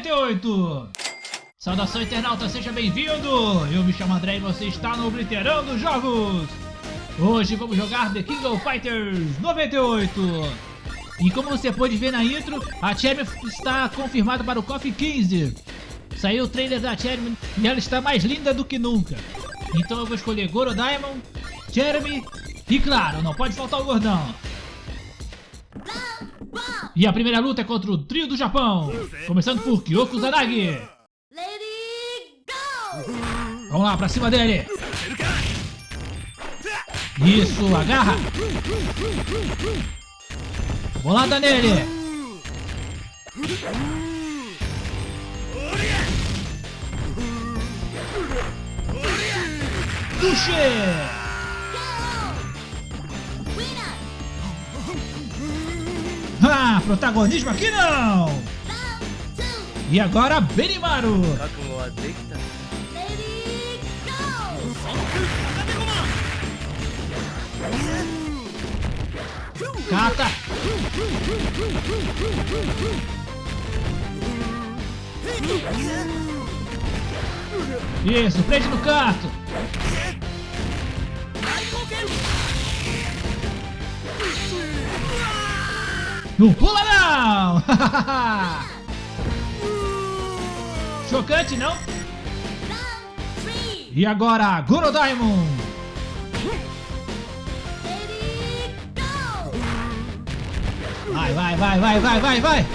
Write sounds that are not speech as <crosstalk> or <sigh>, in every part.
98! Saudação internauta, seja bem-vindo! Eu me chamo André e você está no Obliterando Jogos! Hoje vamos jogar The King of Fighters 98! E como você pode ver na intro, a Cherry está confirmada para o KOF 15. Saiu o trailer da Cherry e ela está mais linda do que nunca. Então eu vou escolher Goro Diamond, Jeremy e claro, não pode faltar o gordão e a primeira luta é contra o trio do Japão, começando por Kyoko Zanagi. Vamos lá, pra cima dele. Isso, agarra. Bolada nele. Duche. Protagonismo aqui não! E agora, Benimaru! Cata! Isso, prende no canto! Não pula não! <laughs> Chocante, não? E agora, Goro Diamond! Vai, vai, vai, vai, vai, vai, vai!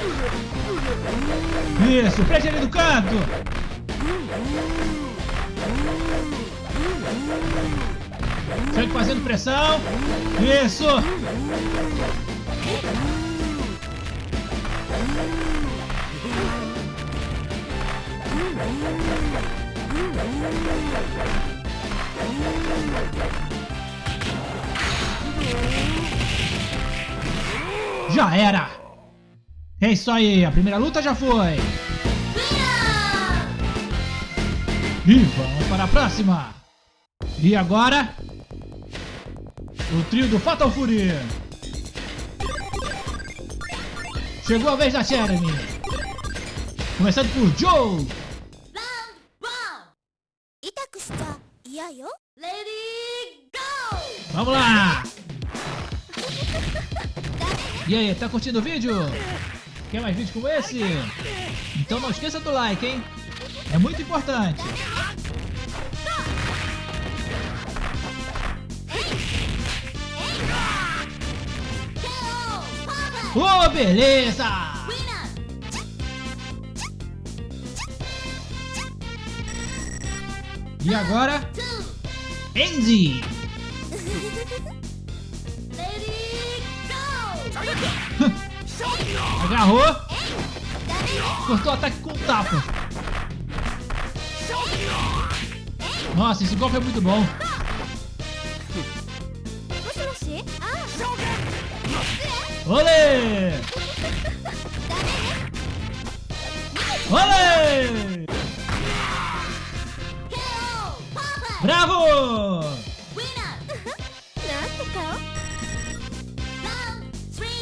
Isso, prende ele do canto! Segue fazendo pressão! Isso! Já era! É isso aí, a primeira luta já foi! E vamos para a próxima! E agora? O trio do Fatal Fury! Chegou a vez da Jeremy! Começando por Joe! Vamos lá! <laughs> E aí, tá curtindo o vídeo? Quer mais vídeos como esse? Então não esqueça do like, hein? É muito importante! Oh, beleza! E agora? Enzi! <laughs> Agarrou! Cortou o ataque com tapa! Nossa, esse golpe é muito bom! Olê! Olê! Bravo!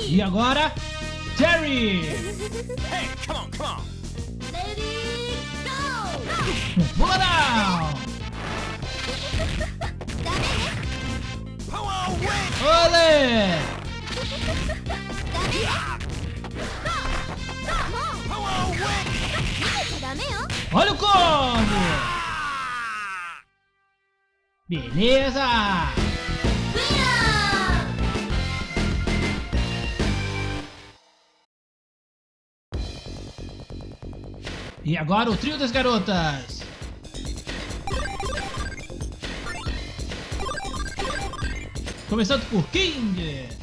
E agora, Terry! Hey, come on, come on! Pula down! Power win! Olê! <laughs> Olha o combo! Beleza! E agora o trio das garotas! Começando por King.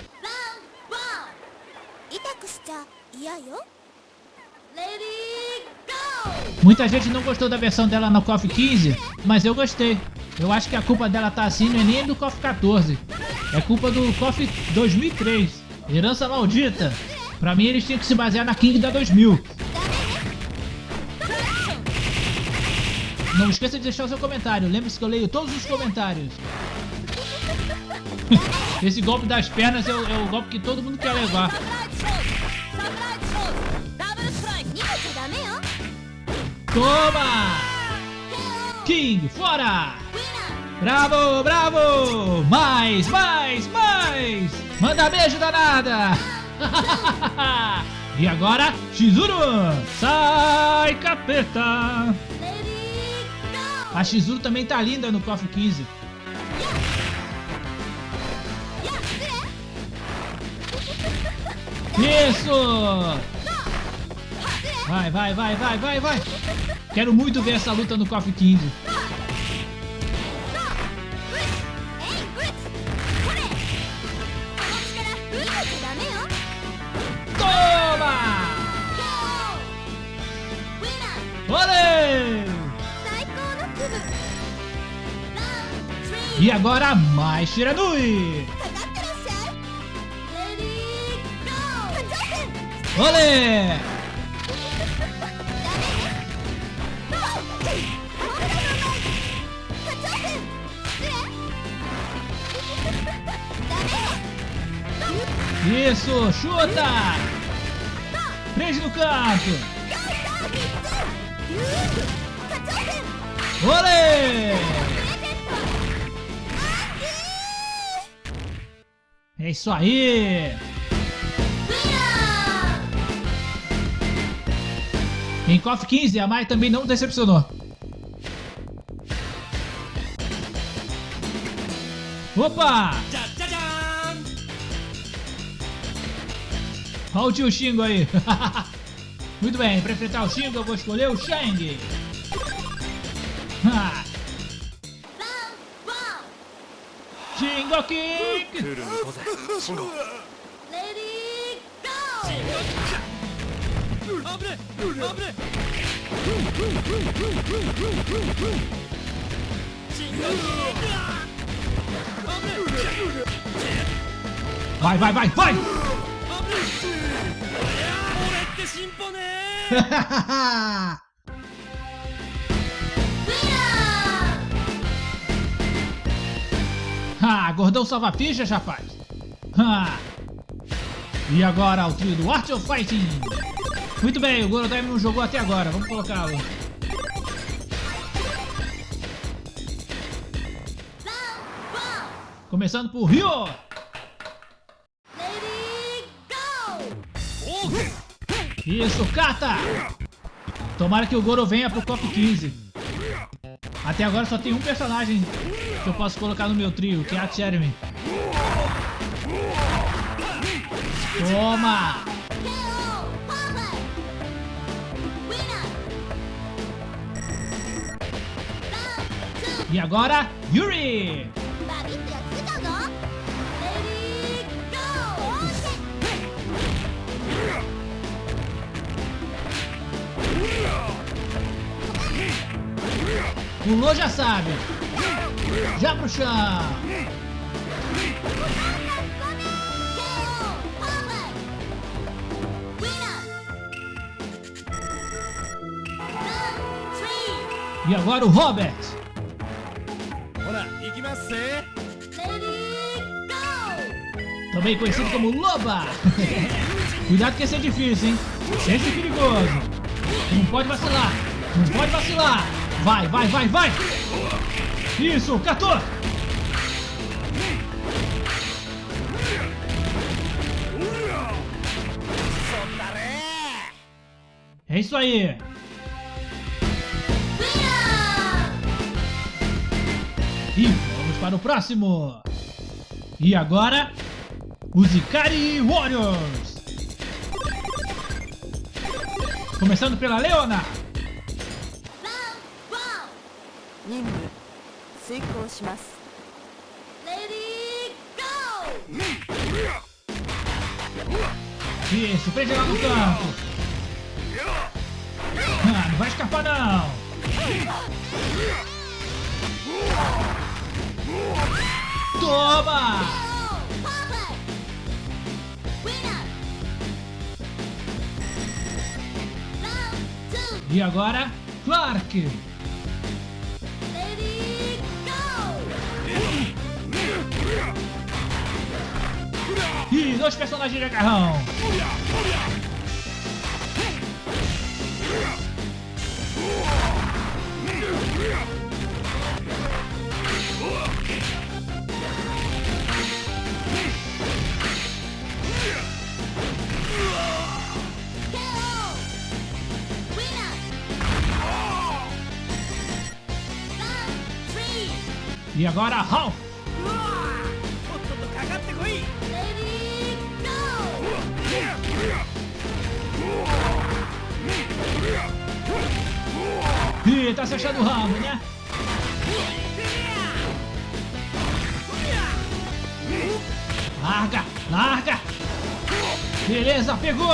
Muita gente não gostou da versão dela no KOF 15, mas eu gostei. Eu acho que a culpa dela tá assim não é nem do KOF 14. É culpa do KOF 2003. Herança maldita. Pra mim eles tinham que se basear na King da 2000. Não esqueça de deixar o seu comentário. Lembre-se que eu leio todos os comentários. <laughs> Esse golpe das pernas é o, é o golpe que todo mundo quer levar. Toma! King, fora! Bravo, bravo! Mais, mais, mais! Manda beijo danada! <laughs> e agora, Shizuru! Sai, capeta! A Shizuru também tá linda no cofre 15. Isso! Vai, vai, vai, vai, vai, vai. Quero muito ver essa luta no KOF 15. E agora mais Shiranui! Olê! Isso, chuta! Prende no canto! Olê! É isso aí! Em KOF 15, a Mai também não decepcionou. Opa! Olha o tio Xingo aí. <laughs> Muito bem, para enfrentar o Xingo eu vou escolher o Shang. Xingo Kick! Lady Go! Abre! Abre! Vai, vai, vai, vai! <laughs> ah, gordão salva fichas, rapaz. Ah. E agora o trio do Art of Fighting. Muito bem, o Gorodaime não jogou até agora, vamos colocá-lo. Começando por Ryo. Isso, Kata! Tomara que o Goro venha pro Top 15. Até agora só tem um personagem que eu posso colocar no meu trio, que é a Cheremy. Toma! E agora, Yuri! Pulou já sabe. Já pro chão. E agora o Robert. Também conhecido como Loba. Cuidado que esse é difícil, hein? Esse é perigoso. Não pode vacilar. Não pode vacilar. Vai, vai, vai, vai. Isso, catou. É isso aí. E vamos para o próximo. E agora, os Ikari Warriors. Começando pela Leona. 任務遂行しますレディーゴ Isso, prende lá no canto. Ah, não vai escapar não. Toma! KO! Perfect! Winner! Round two! E agora, Clark. E dois personagens de agarrão. E agora, Ralph. Ih, tá se achando o ramo, né? Larga, larga. Beleza, pegou.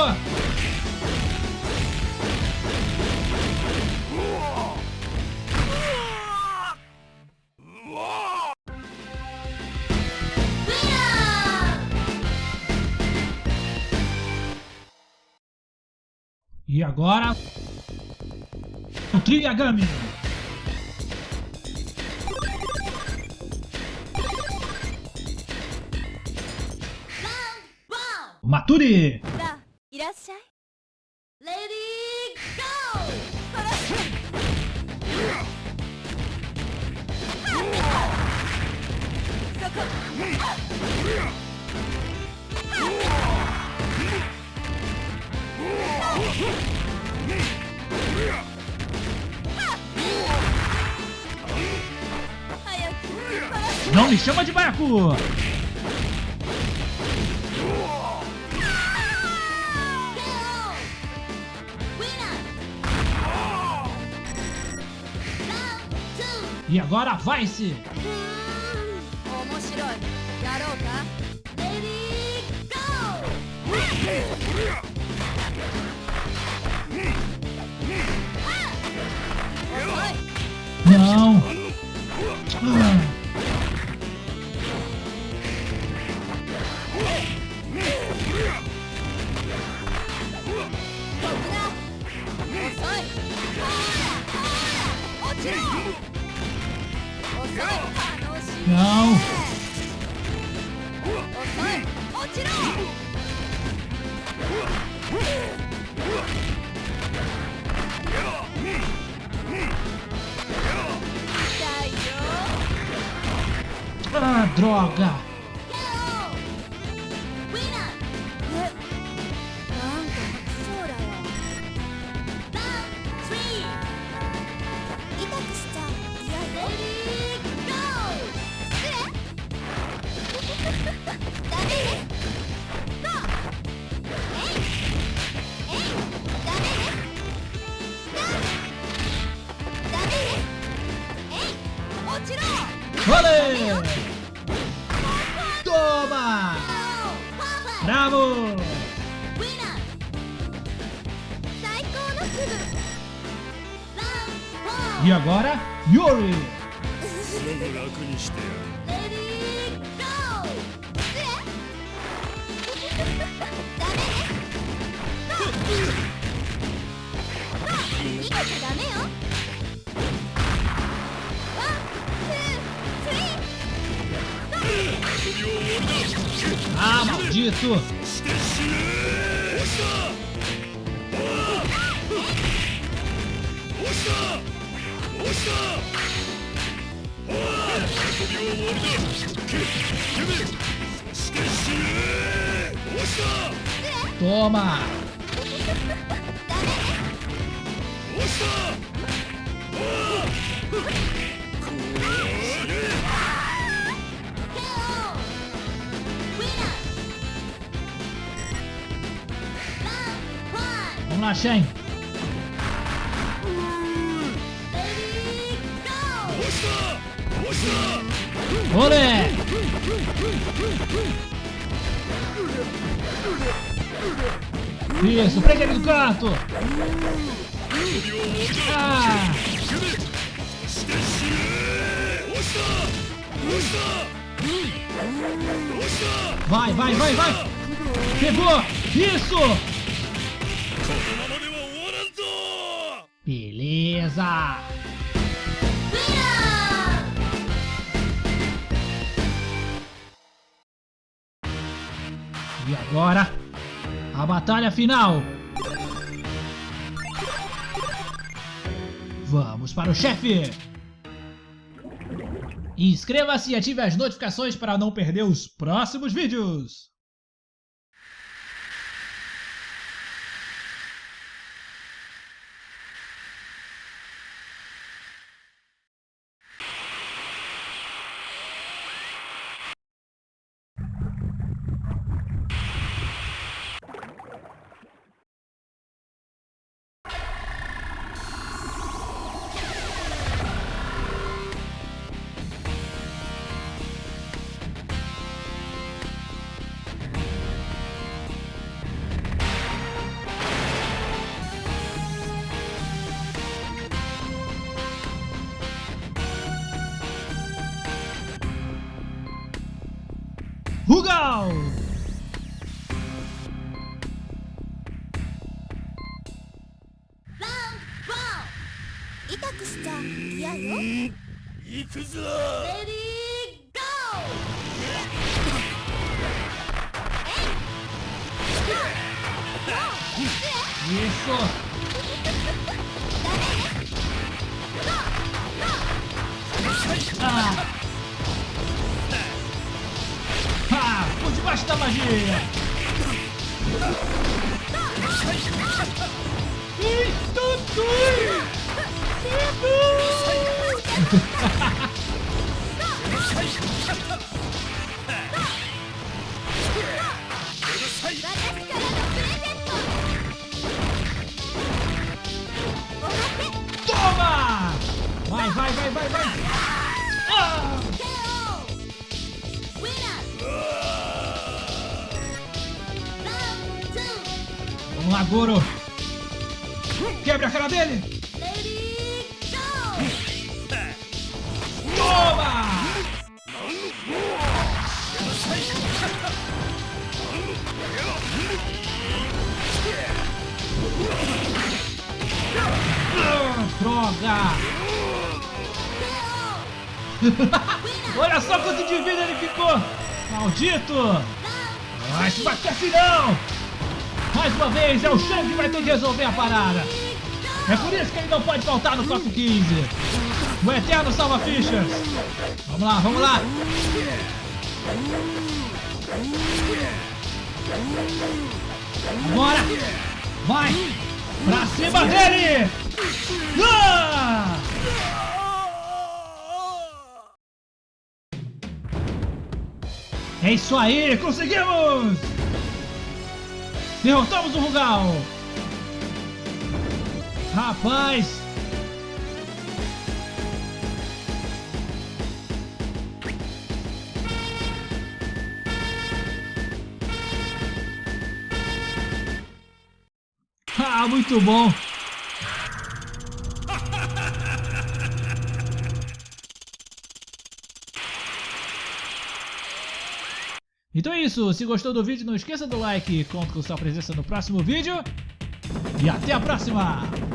E agora, one! お Maturi. Não me chama de baiacu! E agora vai-se! Não! Droga. 楽にしてやる。レディーゴーダメね逃げちゃダメよあー、びは終わりだけけめそして死ぬ押した Toma! ダメね押したおいこれ KO! Winner! Round 1 Vamos lá, Shen. Olé! Isso, prende ele no canto. Ah, vai, vai, vai, vai. Pegou. Isso. Beleza. Agora, a batalha final. Vamos para o chefe. Inscreva-se e ative as notificações para não perder os próximos vídeos. Rugal! Round one 痛くしちゃ嫌よ行くぞレディーゴー Isso! Toma! Vai, vai, vai, vai, vai! Ah! Vamos lá, Goro! Quebra a cara dele! Toma! Droga! <laughs> Olha só quanto de vida ele ficou! Maldito! Vai se bater assim não! Mais uma vez, é o Shang que vai ter que resolver a parada! É por isso que ele não pode faltar no top 15! O Eterno salva Fichas! Vamos lá, vamos lá! Agora! Vai! Pra cima dele! Ah! É isso aí! Conseguimos! Derrotamos o Rugal! Rapaz! Ah, muito bom! Então é isso, se gostou do vídeo não esqueça do like, conto com sua presença no próximo vídeo e até a próxima!